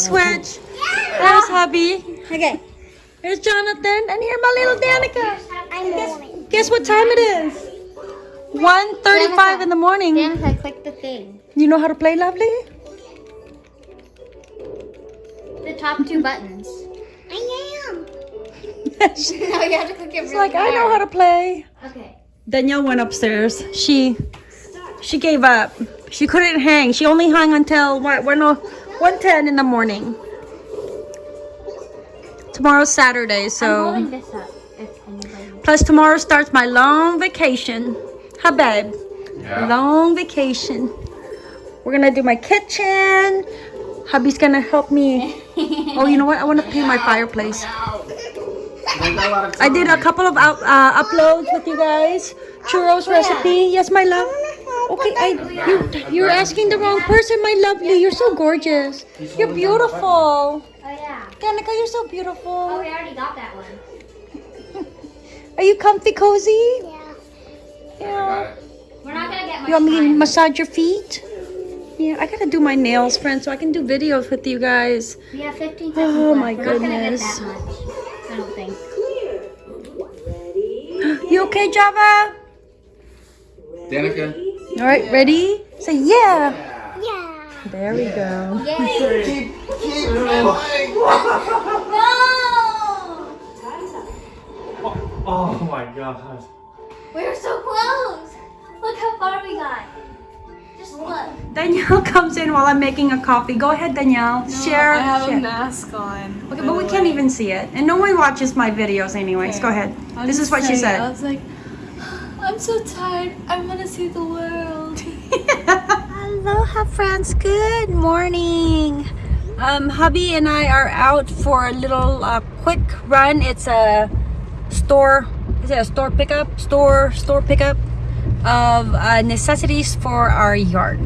switch. There's hubby. Okay. Here's Jonathan, and here my little Danica. I'm guess, guess what time it is? 1.35 in the morning. Danica, click the thing. You know how to play, lovely? The top two buttons. I am. no, oh, you have to click it really She's like, hard. I know how to play. Okay. Danielle went upstairs. She, she gave up. She couldn't hang. She only hung until, what, we're. 110 in the morning. Tomorrow's Saturday, so. Plus, tomorrow starts my long vacation. Huh, babe? Yeah. Long vacation. We're gonna do my kitchen. Hubby's gonna help me. oh, you know what? I wanna paint my fireplace. I did a couple of uh, uploads with you guys. Churros recipe. Yes, my love. Okay, I you you're asking the wrong person, my lovely. You're so gorgeous. You're beautiful. Oh yeah. Danica, you're so beautiful. Oh, beautiful. we already got that one. Are you comfy, cozy? Yeah. Yeah. We're not gonna get much You want me to massage your feet? Yeah, I gotta do my nails, friends, so I can do videos with you guys. We have 15 seconds Oh, left. my We're not gonna get goodness. that much. I don't think. clear You okay, Java? Danica? All right, ready? Say yeah. Yeah. There we go. Yay. no! Oh my god. We were so close. Look how far we got. Just look. Danielle comes in while I'm making a coffee. Go ahead, Danielle. share. I have share. a mask on. Okay, but we can't even see it. And no one watches my videos anyways. Okay. Go ahead. I'll this is what she say, I said. Was like, I'm so tired. I want to see the world. Aloha friends, good morning. Um, hubby and I are out for a little uh, quick run. It's a store, is it a store pickup? Store, store pickup of uh, necessities for our yard.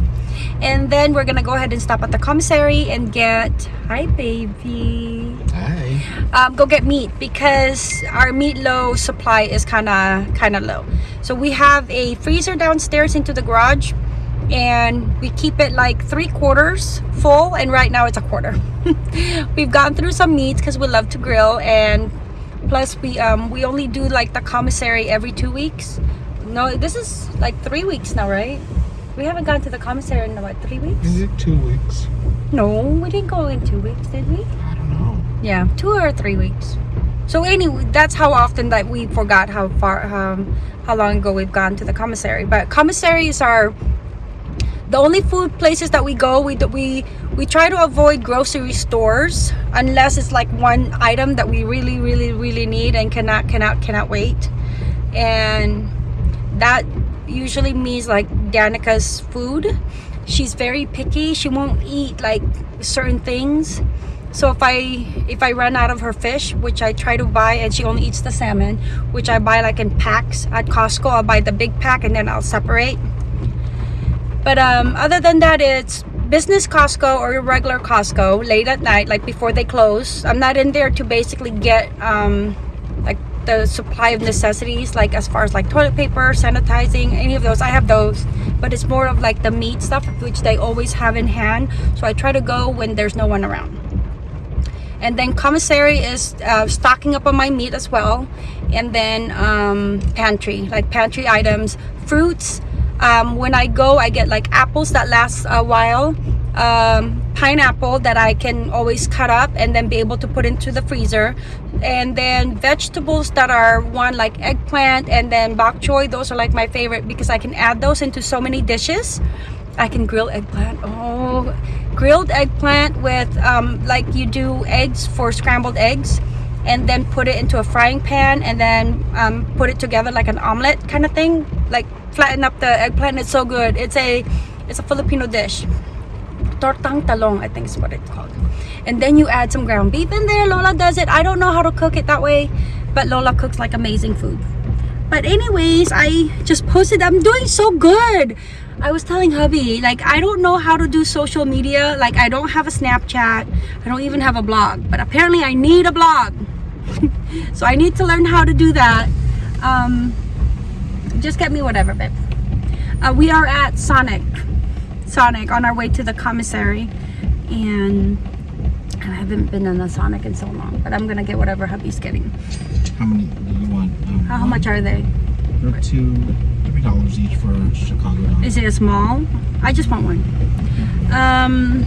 and then we're gonna go ahead and stop at the commissary and get, hi baby. Hi. um, go get meat because our meat low supply is kind of kind of low so we have a freezer downstairs into the garage and we keep it like three quarters full and right now it's a quarter we've gone through some meats because we love to grill and plus we um we only do like the commissary every two weeks no this is like three weeks now right we haven't gone to the commissary in about three weeks Is it two weeks? no we didn't go in two weeks did we I don't know. Yeah, two or three weeks. So anyway, that's how often that we forgot how far, um, how long ago we've gone to the commissary. But commissaries are the only food places that we go. We we we try to avoid grocery stores unless it's like one item that we really, really, really need and cannot, cannot, cannot wait. And that usually means like Danica's food. She's very picky. She won't eat like certain things so if i if i run out of her fish which i try to buy and she only eats the salmon which i buy like in packs at costco i'll buy the big pack and then i'll separate. But um other than that it's business costco or regular costco late at night like before they close. I'm not in there to basically get um like the supply of necessities like as far as like toilet paper sanitizing any of those. I have those but it's more of like the meat stuff which they always have in hand. So i try to go when there's no one around and then commissary is uh, stocking up on my meat as well. And then um, pantry like pantry items fruits. Um, when I go I get like apples that last a while um, pineapple that I can always cut up and then be able to put into the freezer. And then vegetables that are one like eggplant and then bok choy those are like my favorite because I can add those into so many dishes. I can grill eggplant. Oh, grilled eggplant with um, like you do eggs for scrambled eggs and then put it into a frying pan and then um, put it together like an omelet kind of thing. Like flatten up the eggplant. It's so good. It's a it's a Filipino dish. Tortang talong, I think is what it's called. And then you add some ground beef in there. Lola does it. I don't know how to cook it that way, but Lola cooks like amazing food. But anyways, I just posted. I'm doing so good. I was telling hubby, like, I don't know how to do social media. Like, I don't have a Snapchat. I don't even have a blog. But apparently, I need a blog. so I need to learn how to do that. Um, just get me whatever, babe. Uh, we are at Sonic. Sonic on our way to the commissary. and I haven't been in a Sonic in so long. But I'm gonna get whatever hubby's getting. How many How, how much are they? They're two, three dollars each for Chicago dog. Is it a small? I just want one. Um,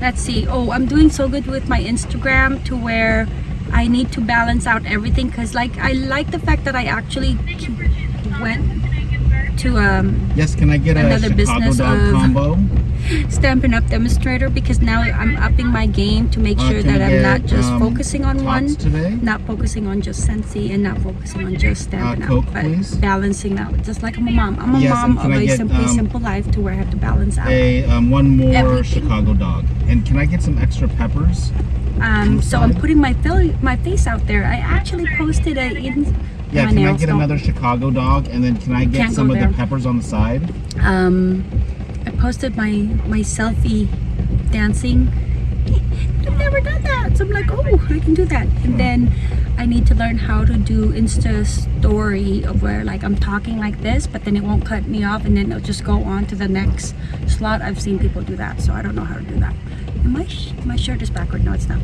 let's see. Oh, I'm doing so good with my Instagram to where I need to balance out everything because like I like the fact that I actually went to um yes, can I get Another business of- combo? Stampin' Up demonstrator because now I'm upping my game to make Uh, sure that I'm not just um, focusing on one, today? not focusing on just Scentsy and not focusing on just Stampin' Uh, Coke, Up, but please. balancing out. Just like I'm a mom. I'm a Yes, mom of a get, simply um, simple life to where I have to balance out. A um, one more Everything. Chicago dog. And can I get some extra peppers? Um, so I'm putting my my face out there. I actually posted a in Yeah, my can I get don't- another Chicago dog? And then can I get Can't some of there. the peppers on the side? um I posted my my selfie dancing. I've never done that. So I'm like, oh, I can do that. And then I need to learn how to do Insta story of where like I'm talking like this, but then it won't cut me off and then it'll just go on to the next slot. I've seen people do that, so I don't know how to do that. And my sh- my shirt is backward. No, it's not.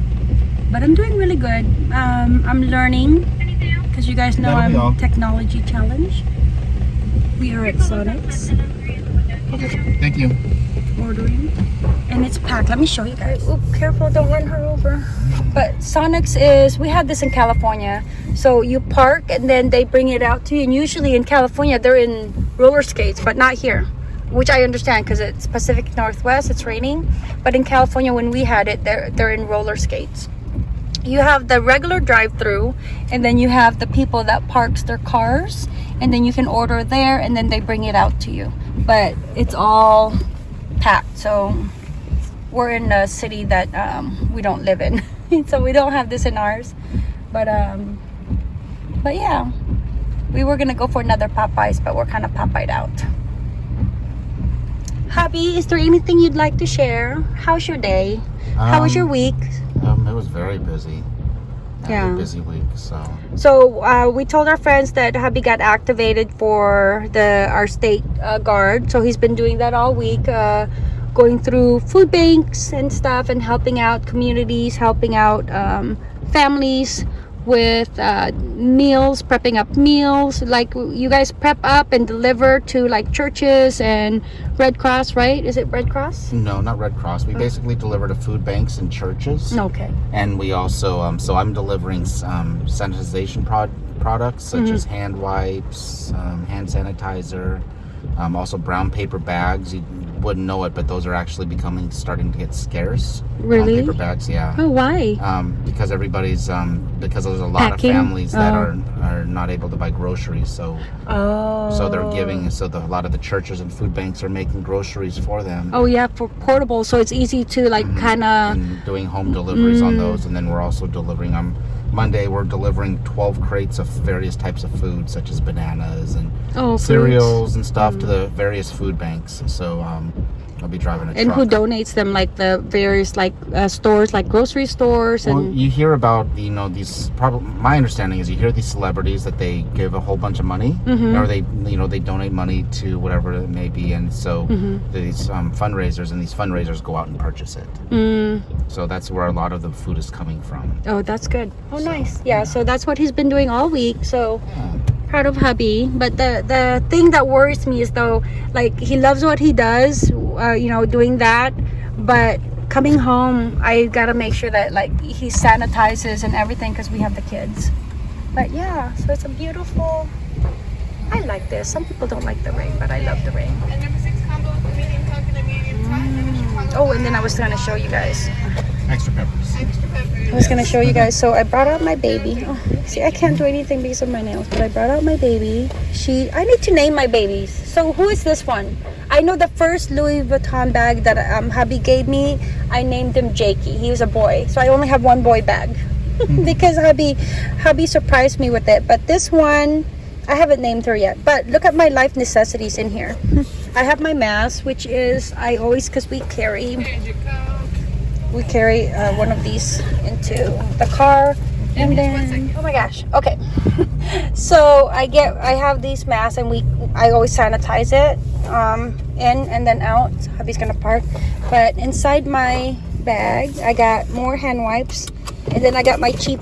But I'm doing really good. Um, I'm learning because you guys know That'll all. I'm technology challenge. We are at Sonic's. Okay, thank you. ordering. And it's packed. Let me show you guys. Oop, careful don't run her over. But Sonics is we have this in California. So you park and then they bring it out to you. And usually in California they're in roller skates but not here which I understand because it's Pacific Northwest it's raining. But in California when we had it they're they're in roller skates you have the regular drive-through and then you have the people that parks their cars and then you can order there and then they bring it out to you. But it's all packed so we're in a city that um, we don't live in. So we don't have this in ours. But um but yeah we were gonna go for another popeyes but we're kind of popeyed out. Hubby is there anything you'd like to share? How's your day? How was your Um, week? Um, it was very busy. Yeah. a busy week, so So uh, we told our friends that hubby got activated for the our state uh, guard. So he's been doing that all week, uh, going through food banks and stuff, and helping out communities, helping out um, families with uh, meals, prepping up meals. Like you guys prep up and deliver to like churches and Red Cross, right? Is it Red Cross? no, not Red Cross. We basically deliver to food banks and churches, Okay. and we also um, so I'm delivering um, sanitization prod- products such Mm-hmm. as hand wipes, um, hand sanitizer, um, also brown paper bags. You wouldn't know it, but those are actually becoming starting to get scarce. Really? Brown paper bags, yeah. Oh, why? um, because everybody's um, because there's a lot Packing? of families that Oh. are are not able to buy groceries, so Oh. so they're giving so the, a lot of the churches and food banks are making groceries for them Oh yeah, for portable, so it's easy to like Mm-hmm. kind of. doing home deliveries on Mm. those, and then we're also delivering on Monday. We're delivering 12 crates of various types of food, such as bananas and Oh, fruits. cereals and stuff, to the various food banks. So um, I'll be driving a And who donates them? Like the various like uh, stores, like grocery stores, Well, and you hear about you know these. Probably my understanding is you hear these celebrities that they give a whole bunch of money, Mhm. or they you know they donate money to whatever it may be, and so Mhm. these um, fundraisers and these fundraisers go out and purchase it. mm, So that's where a lot of the food is coming from. oh, that's good. Oh, nice. Yeah, so that's what he's been doing all week. So proud of hubby. But the the thing that worries me is though, like he loves what he does, uh, you know, doing that, but coming home, I gotta make sure that like he sanitizes and everything because we have the kids. But yeah, so it's a beautiful. I like this. Some people don't like the rain, but I love the rain. And number six combo with the medium coke and a medium fry. Number Chicago Oh, and then I was gonna show you guys. Extra peppers. extra pepper. I was gonna show you guys. So I brought out my baby. Oh, see, I can't do anything because of my nails, but I brought out my baby. She, I need to name my babies. So who is this one? I know the first Louis Vuitton bag that um, hubby gave me. I named him Jakey. He was a boy, so I only have one boy bag because hubby, hubby surprised me with it. But this one, I haven't named her yet. But look at my life necessities in here. I have my mask, which is I always because we carry And your coke. We carry uh, one of these into the car and then oh my gosh okay so I get I have these masks and we I always sanitize it um in and then out. so Hubby's gonna park. But inside my bag I got more hand wipes and then I got my cheap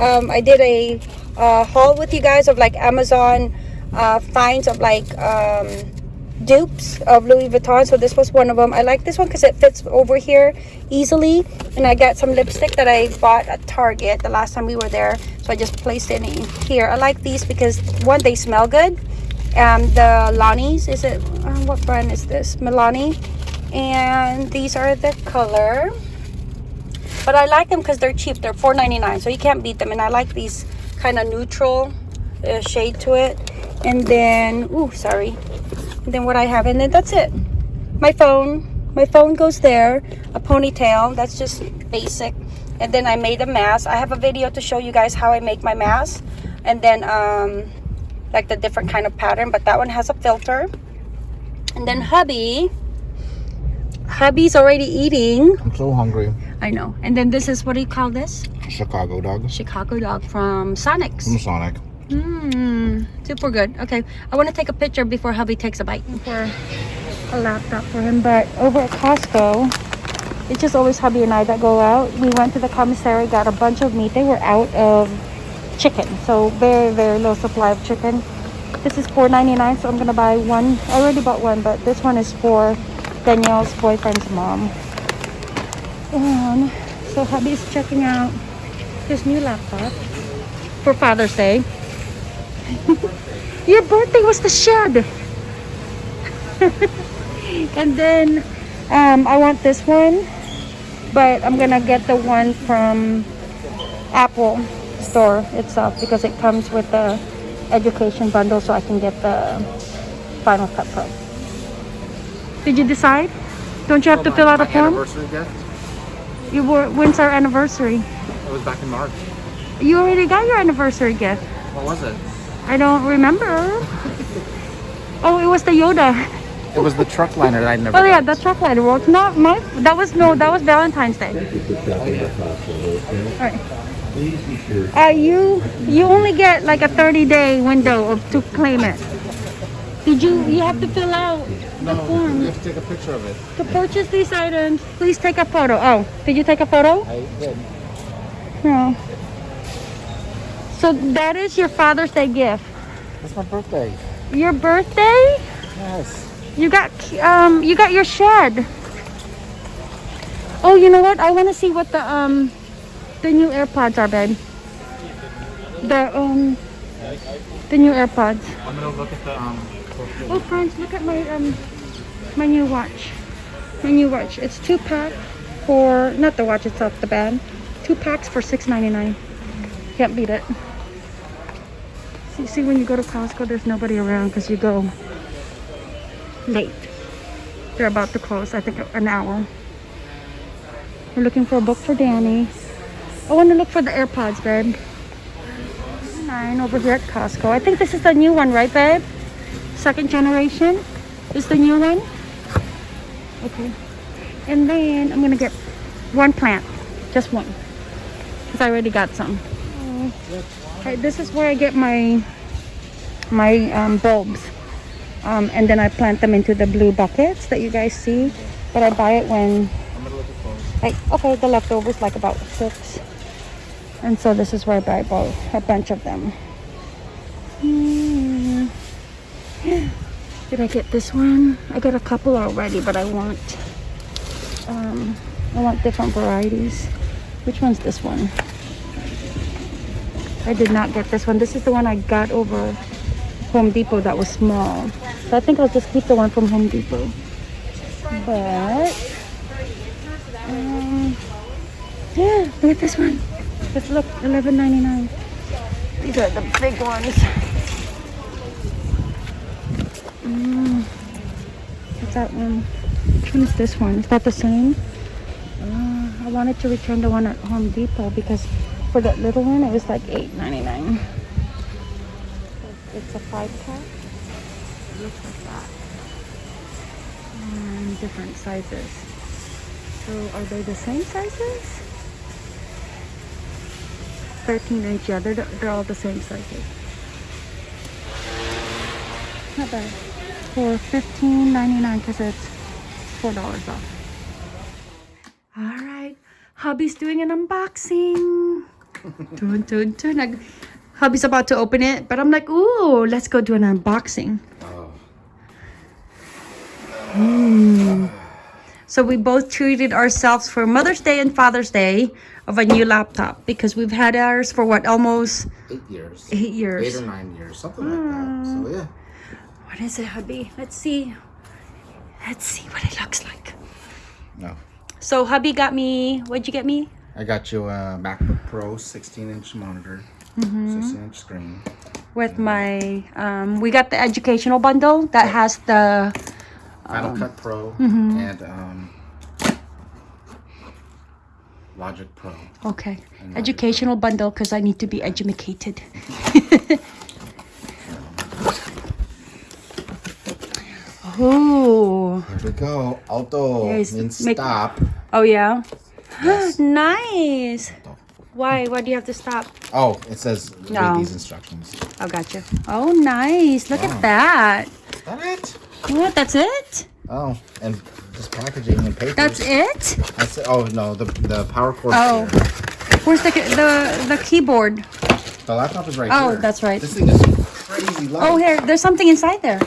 um I did a uh, haul with you guys of like Amazon uh finds of like um dupes of Louis Vuitton. So this was one of them. I like this one because it fits over here easily. And I got some lipstick that I bought at Target the last time we were there. So I just placed it in here. I like these because one, they smell good. Um, the Lani's, is it, uh, what brand is this? Milani. And these are the color. But I like them because they're cheap. They're $4.99. So you can't beat them. And I like these kind of neutral uh, shade to it. And then, ooh, sorry then what I have. And then that's it. My phone my phone goes there a ponytail that's just basic. And then I made a mask. I have a video to show you guys how I make my mask. And then um like the different kind of pattern but that one has a filter. And then hubby hubby's already eating. I'm so hungry. I know. And then this is what do you call this? Chicago dog. Chicago dog from Sonic's. From Sonic. Mmm, super good. Okay, I want to take a picture before hubby takes a bite for a laptop for him. But over at Costco, it's just always hubby and I that go out. We went to the commissary, got a bunch of meat. They were out of chicken, so very, very low supply of chicken. This is $4.99, so I'm gonna buy one. I already bought one, but this one is for Danielle's boyfriend's mom. And so hubby's checking out his new laptop for Father's Day. Your birthday was the shed. and then um, I want this one, but I'm gonna get the one from Apple store itself because it comes with the education bundle, so I can get the Final Cut Pro. Did you decide? Don't you have to fill out a form? Anniversary gift? You were. When's our anniversary? It was back in March. You already got your anniversary gift. What was it? I don't remember. Oh, it was the Yoda. It was the truck liner that I never Oh yeah, the truck rider work. Not my. That was no. That was Valentine's Day. Alright. Uh, you you only get like a 30 day window of, to claim it. Did you? You have to fill out the form you have to take a picture of it. to purchase these items. Please take a photo. Oh, did you take a photo? I did. No. So that is your Father's Day gift. It's my birthday. Your birthday? Yes. You got um you got your shed. Oh, you know what? I want to see what the um the new AirPods are, babe. The um the new AirPods. I'm gonna look at the um. Oh, friends, look at my um my new watch. My new watch. It's two pack for not the watch itself, the band. Two packs for six ninety nine. Can't beat it. See, see, when you go to Costco, there's nobody around because you go late. They're about to close. I think an hour. We're looking for a book for Danny. I want to look for the AirPods, babe. Nine over here at Costco. I think this is the new one, right, babe? second generation is the new one okay and then i'm gonna get one plant just one because i already got some okay, this is where i get my my um, bulbs. Um, and then i plant them into the blue buckets that you guys see. But i buy it when like okay the leftovers like about six. And so this is where i buy about a bunch of them. Hmm. did i get this one? I got a couple already but i want um i want different varieties. Which one's this one i did not get this one this is the one i got over home depot that was small so i think i'll just keep the one from home depot but um, yeah, look at this one. Just look, eleven ninety nine. These are the big ones. Mm. What's that one? Which one is this one? Is that the same? Uh, I wanted to return the one at Home Depot because for that little one it was like eight ninety nine. It's a five pack. Looks like that. And different sizes. So are they the same sizes? 13 inch, yeah, they're, they're all the same sizes. Not bad. For $15.99 because it's $4 off. Alright. Hubby's doing an unboxing. Dun, dun, dun. Hubby's about to open it, but I'm like, ooh, let's go do an unboxing. Oh. Mm. So we both treated ourselves for Mother's Day and Father's Day of a new laptop because we've had ours for what almost Eight years. eight years. Eight or nine years, something like that. So yeah. What is it, hubby? Let's see. Let's see what it looks like. No. So hubby got me. What'd you get me? I got you a MacBook Pro 16 inch monitor, 16 inch screen. With my, um, we got the educational bundle that has the. Final Cut Pro and um, Logic Pro. Okay, educational bundle because I need to be educated. oh, Here we go. Alto. Yes, Means make- stop. oh yeah, Yes. nice. Why? Why do you have to stop? Oh, it says No. read these instructions. Oh, gotcha. Oh, nice. Look Wow. at that. Is that it? What? That's it? Oh, and just packaging and paper. That's it? That's it. Oh no, the the power cord. Oh. Where's the the the keyboard? The laptop is right Oh, here. that's right. This thing is crazy light. Oh, here. There's something inside there.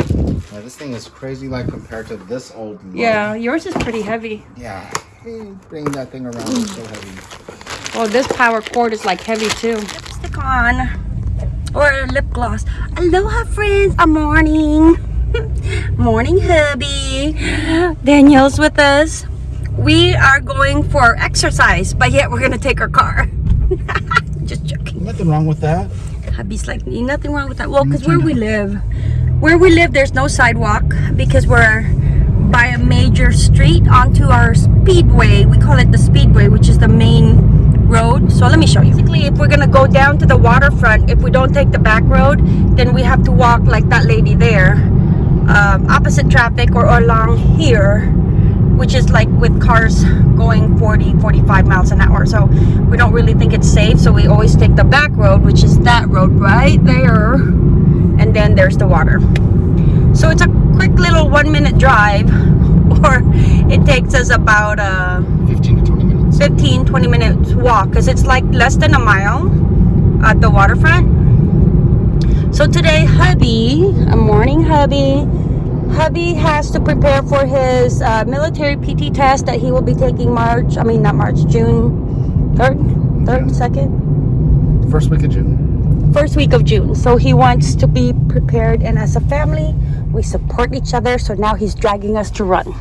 Yeah, this thing is crazy light compared to this old. mug. Yeah, yours is pretty heavy. Yeah. Hey, Bring that thing around. It's so heavy. Oh, this power cord is like heavy too. Lipstick on. Or lip gloss. Aloha friends, a morning. morning hubby. Danielle's with us. We are going for exercise, but yet we're gonna take our car. Just joking. Nothing wrong with that. Hubby's like, nothing wrong with that. Well, because where we live, where we live, there's no sidewalk because we're by a major street onto our speedway. We call it the speedway, which is the main road. So let me show you. Basically, if we're gonna go down to the waterfront, if we don't take the back road, then we have to walk like that lady there, um, opposite traffic or along here which is like with cars going 40 45 miles an hour so we don't really think it's safe so we always take the back road which is that road right there and then there's the water so it's a quick little one minute drive or it takes us about uh 15 to 20 minutes. 15 20 minutes walk because it's like less than a mile at the waterfront so today hubby a morning hubby hubby has to prepare for his uh, military pt test that he will be taking march i mean not march june 3rd 3rd 2nd First week of June. first week of June. So he wants to be prepared, and as a family, we support each other. So now he's dragging us to run.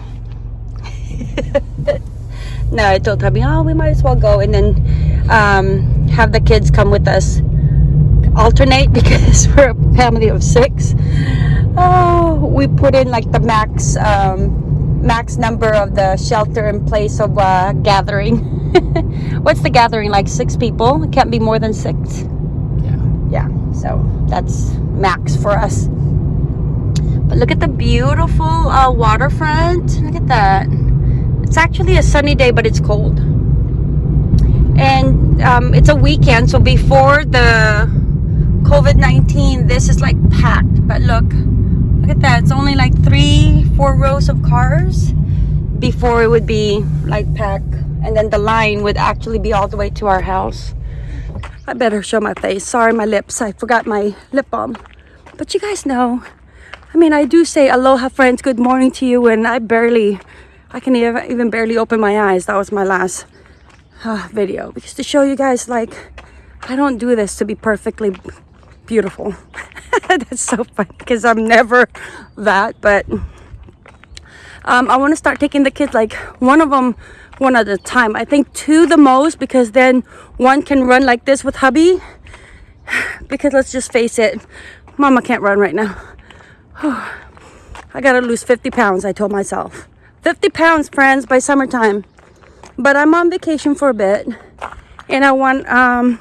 no, I told hubby, oh, we might as well go, and then um, have the kids come with us, alternate because we're a family of six. Oh, we put in like the max um, max number of the shelter in place of uh, gathering. What's the gathering like? Six people? It can't be more than six Yeah. yeah so that's max for us look at the beautiful uh, waterfront. Look at that. It's actually a sunny day but it's cold. And um, it's a weekend so before the covid-19 this is like packed. But look look at that. It's only like three four rows of cars before it would be like packed. And then the line would actually be all the way to our house. I better show my face. Sorry, my lips. I forgot my lip balm. But you guys know, I mean, I do say aloha, friends, good morning to you, and I barely, I can even, barely open my eyes. That was my last uh, video. Because to show you guys, like, I don't do this to be perfectly beautiful. That's so funny because I'm never that, but um, I want to start taking the kids like one of them one at a time. I think two the most because then one can run like this with hubby. Because let's just face it, mama can't run right now. I gotta lose 50 pounds, I told myself. 50 pounds, friends, by summertime. But I'm on vacation for a bit. And I want, um,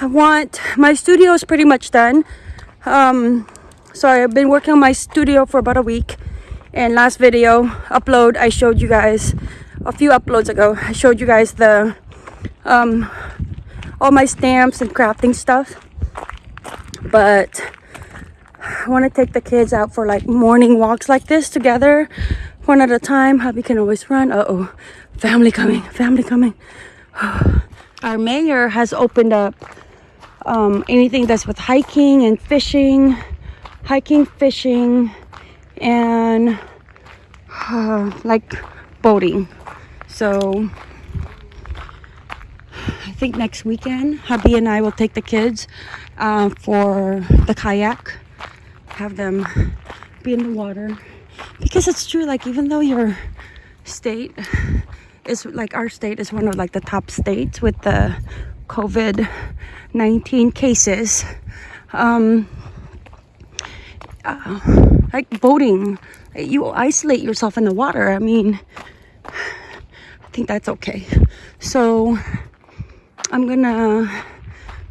I want, my studio is pretty much done. Um, so I've been working on my studio for about a week. And last video upload, I showed you guys a few uploads ago. I showed you guys the um, all my stamps and crafting stuff. But I want to take the kids out for like morning walks like this together, one at a time. Hubby can always run. Uh oh, family coming, family coming. Our mayor has opened up um, anything that's with hiking and fishing, hiking, fishing, and uh, like boating. So I think next weekend, hubby and I will take the kids uh, for the kayak, have them be in the water. Because it's true, like, even though your state is like our state is one of like the top states with the COVID 19 cases, um, uh, like boating, you isolate yourself in the water. I mean, I think that's okay. So I'm gonna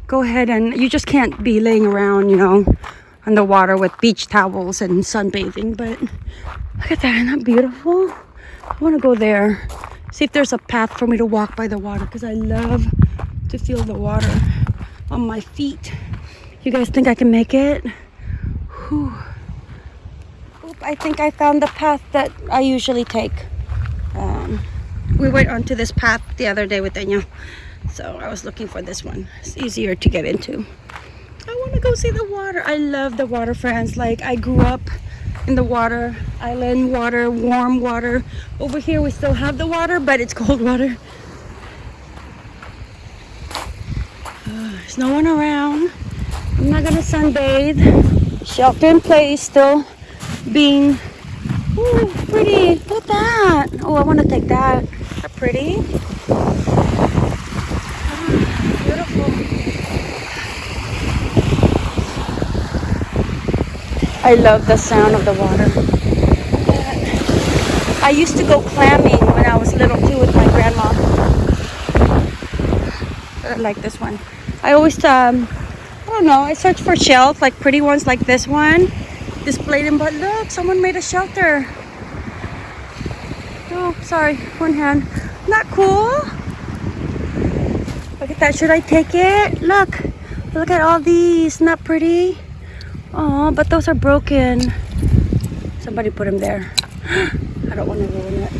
go ahead and you just can't be laying around, you know, on the water with beach towels and sunbathing. But look at that, isn't that beautiful? I wanna go there, see if there's a path for me to walk by the water because I love to feel the water on my feet. You guys think I can make it? Whew. Oop, I think I found the path that I usually take. Um, we went onto this path the other day with Daniel. So I was looking for this one. It's easier to get into. I want to go see the water. I love the water, friends. Like I grew up in the water, island water, warm water. Over here we still have the water, but it's cold water. Uh, there's no one around. I'm not gonna sunbathe. Shelter in place still being Ooh, pretty. Look at that. Oh, I want to take. That pretty. Beautiful. I love the sound of the water. I used to go clamming when I was little too with my grandma. I like this one. I always, um, I don't know, I search for shells, like pretty ones like this one. Displayed them, but look, someone made a shelter. Oh, sorry, one hand. Not cool. Look at that. Should I take it? Look. Look at all these. Not pretty. Oh, but those are broken. Somebody put them there. I don't want to ruin it.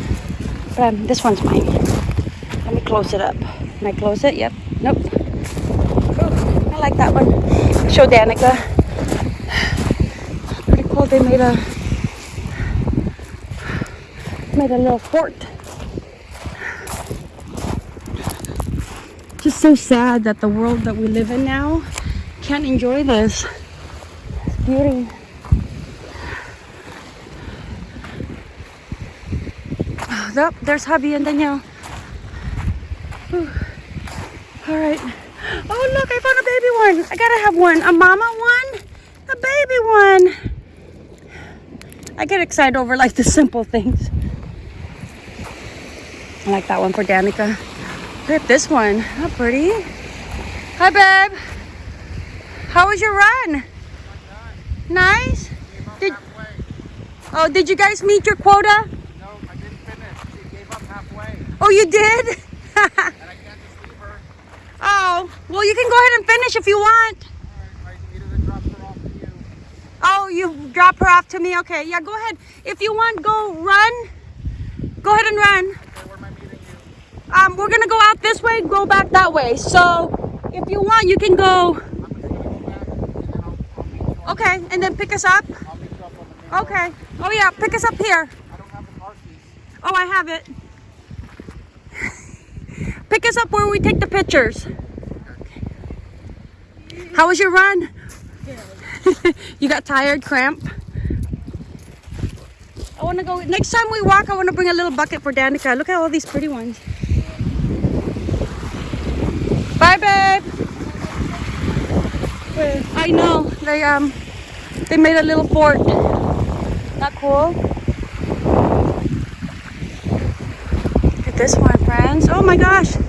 But um, this one's mine. Let me close it up. Can I close it? Yep. Nope. Ooh, I like that one. Show Danica. Pretty cool. They made a made a little fort. Just so sad that the world that we live in now can't enjoy this Beauty. Oh, there's hubby and Danielle. Whew. All right. Oh, look, I found a baby one. I gotta have one. A mama one, a baby one. I get excited over like the simple things. I like that one for Danica. Look at this one. How pretty. Hi, babe. How was your run? Nice. Did, oh, did you guys meet your quota? No, I didn't finish. She gave up halfway. Oh, you did? And I can't just leave her. oh, well, you can go ahead and finish if you want. Alright, I needed to drop her off to you. Oh, you drop her off to me? Okay, yeah, go ahead. If you want, go run. Go ahead and run. Okay, where am I meeting you? Um, we're gonna go out this way, go back that way. So, if you want, you can go. I'm just gonna go back and then I'll, I'll meet you on, Okay, and then pick us up. Up Okay. Oh yeah, pick us up here. I don't have the car keys. Oh, I have it. Pick us up where we take the pictures. How was your run? you got tired, cramp? I want to go. Next time we walk, I want to bring a little bucket for Danica. Look at all these pretty ones. Bye, babe. I know they um they made a little fort. Not cool. Look at this one, friends. Oh my gosh.